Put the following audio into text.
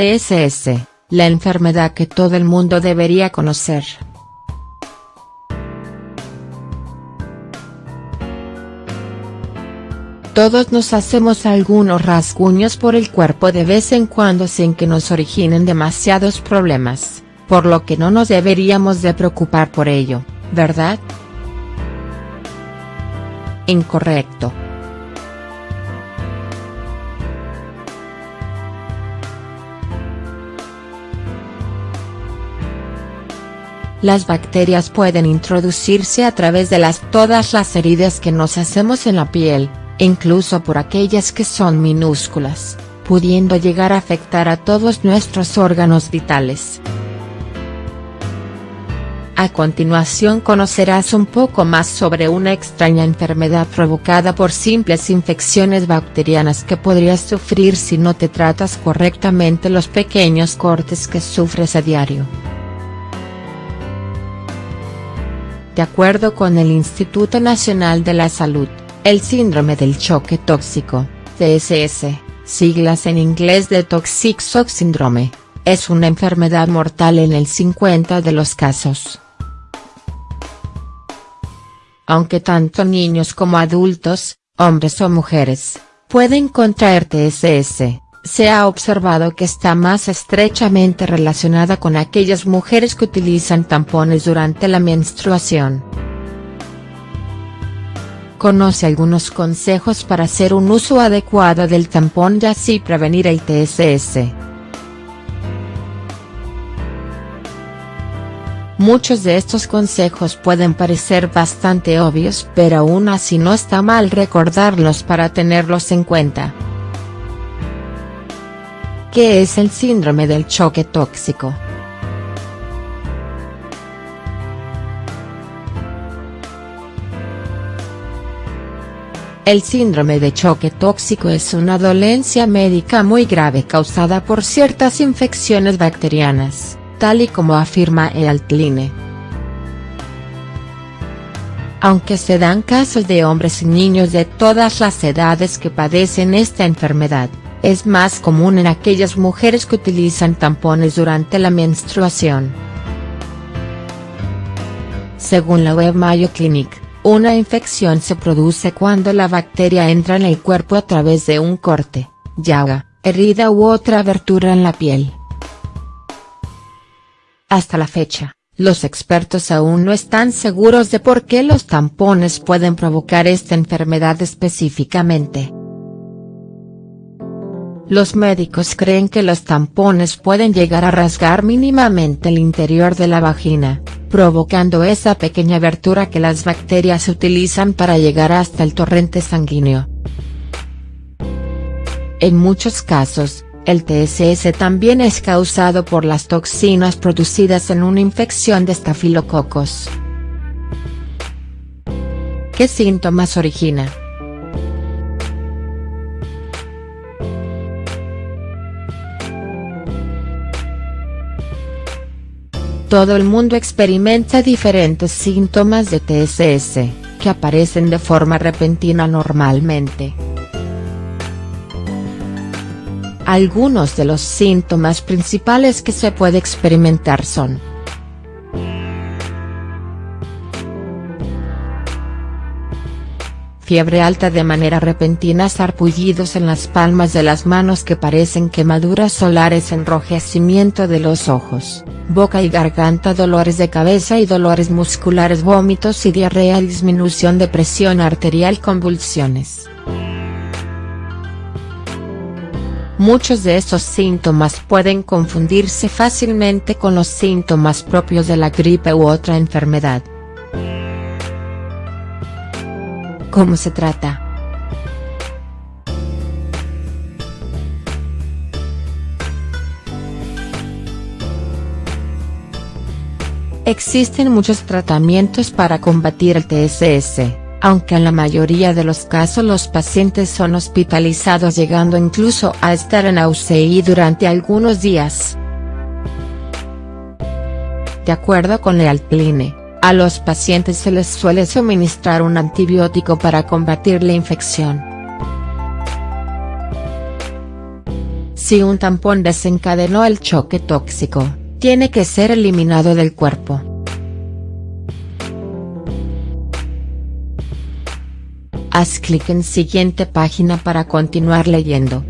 TSS, la enfermedad que todo el mundo debería conocer. Todos nos hacemos algunos rasguños por el cuerpo de vez en cuando sin que nos originen demasiados problemas, por lo que no nos deberíamos de preocupar por ello, ¿verdad? Incorrecto. Las bacterias pueden introducirse a través de las todas las heridas que nos hacemos en la piel, incluso por aquellas que son minúsculas, pudiendo llegar a afectar a todos nuestros órganos vitales. A continuación conocerás un poco más sobre una extraña enfermedad provocada por simples infecciones bacterianas que podrías sufrir si no te tratas correctamente los pequeños cortes que sufres a diario. De acuerdo con el Instituto Nacional de la Salud, el síndrome del choque tóxico, TSS, siglas en inglés de Toxic Shock Syndrome, es una enfermedad mortal en el 50 de los casos. Aunque tanto niños como adultos, hombres o mujeres, pueden contraer TSS, se ha observado que está más estrechamente relacionada con aquellas mujeres que utilizan tampones durante la menstruación. Conoce algunos consejos para hacer un uso adecuado del tampón y así prevenir el TSS. Muchos de estos consejos pueden parecer bastante obvios pero aún así no está mal recordarlos para tenerlos en cuenta. ¿Qué es el síndrome del choque tóxico?. El síndrome de choque tóxico es una dolencia médica muy grave causada por ciertas infecciones bacterianas, tal y como afirma Ealtline. Aunque se dan casos de hombres y niños de todas las edades que padecen esta enfermedad, es más común en aquellas mujeres que utilizan tampones durante la menstruación. Según la web Mayo Clinic, una infección se produce cuando la bacteria entra en el cuerpo a través de un corte, llaga, herida u otra abertura en la piel. Hasta la fecha, los expertos aún no están seguros de por qué los tampones pueden provocar esta enfermedad específicamente. Los médicos creen que los tampones pueden llegar a rasgar mínimamente el interior de la vagina, provocando esa pequeña abertura que las bacterias utilizan para llegar hasta el torrente sanguíneo. En muchos casos, el TSS también es causado por las toxinas producidas en una infección de estafilococos. ¿Qué síntomas origina?. Todo el mundo experimenta diferentes síntomas de TSS, que aparecen de forma repentina normalmente. Algunos de los síntomas principales que se puede experimentar son fiebre alta de manera repentina sarpullidos en las palmas de las manos que parecen quemaduras solares enrojecimiento de los ojos, boca y garganta dolores de cabeza y dolores musculares vómitos y diarrea disminución de presión arterial convulsiones. Muchos de estos síntomas pueden confundirse fácilmente con los síntomas propios de la gripe u otra enfermedad. ¿Cómo se trata?. Existen muchos tratamientos para combatir el TSS, aunque en la mayoría de los casos los pacientes son hospitalizados llegando incluso a estar en UCI durante algunos días. De acuerdo con Lealtline, a los pacientes se les suele suministrar un antibiótico para combatir la infección. Si un tampón desencadenó el choque tóxico, tiene que ser eliminado del cuerpo. Haz clic en siguiente página para continuar leyendo.